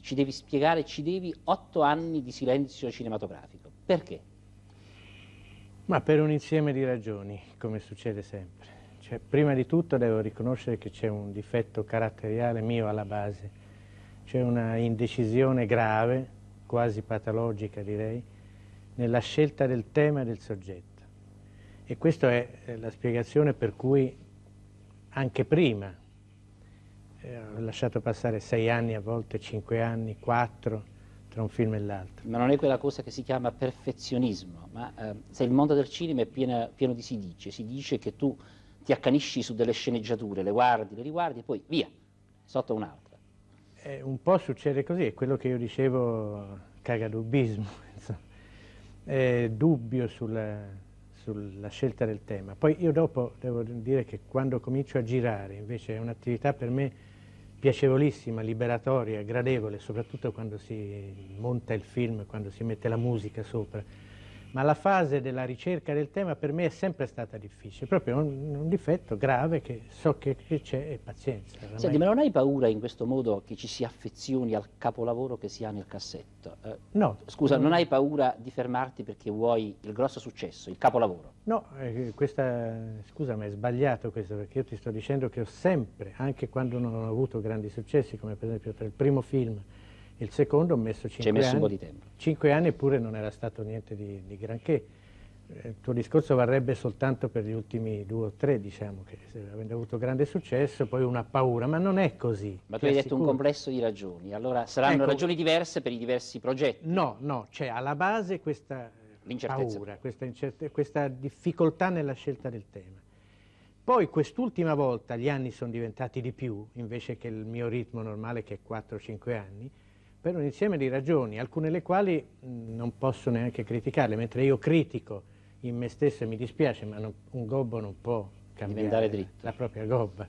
ci devi spiegare, ci devi otto anni di silenzio cinematografico. Perché? Ma per un insieme di ragioni, come succede sempre. Cioè, prima di tutto devo riconoscere che c'è un difetto caratteriale mio alla base, c'è una indecisione grave, quasi patologica direi, nella scelta del tema e del soggetto. E questa è la spiegazione per cui anche prima eh, ho lasciato passare sei anni, a volte cinque anni, quattro, tra un film e l'altro. Ma non è quella cosa che si chiama perfezionismo, ma eh, se il mondo del cinema è pieno, pieno di si dice, si dice che tu ti accanisci su delle sceneggiature, le guardi, le riguardi e poi via, sotto un'altra. Eh, un po' succede così, è quello che io dicevo cagadubbismo, eh, dubbio sulla, sulla, scelta del tema. Poi io dopo devo dire che quando comincio a girare, invece è un'attività per me piacevolissima, liberatoria, gradevole, soprattutto quando si monta il film, quando si mette la musica sopra ma la fase della ricerca del tema per me è sempre stata difficile, proprio un, un difetto grave che so che c'è e pazienza. Senti, ma non hai paura in questo modo che ci si affezioni al capolavoro che si ha nel cassetto? Eh, no. Scusa, non hai paura di fermarti perché vuoi il grosso successo, il capolavoro? No, eh, questa, scusa ma è sbagliato questo perché io ti sto dicendo che ho sempre, anche quando non ho avuto grandi successi, come per esempio per il primo film, il secondo ho messo 5 anni. Ci hai messo un po' di tempo. 5 anni eppure non era stato niente di, di granché. Eh, il tuo discorso varrebbe soltanto per gli ultimi due o tre, diciamo, che avendo avuto grande successo, poi una paura, ma non è così. Ma tu hai detto un complesso di ragioni, allora saranno ecco, ragioni diverse per i diversi progetti? No, no, c'è alla base questa paura, questa, questa difficoltà nella scelta del tema. Poi quest'ultima volta gli anni sono diventati di più, invece che il mio ritmo normale che è 4-5 anni, per un insieme di ragioni, alcune delle quali non posso neanche criticarle, mentre io critico in me stesso e mi dispiace, ma non, un gobbo non può cambiare la propria gobba.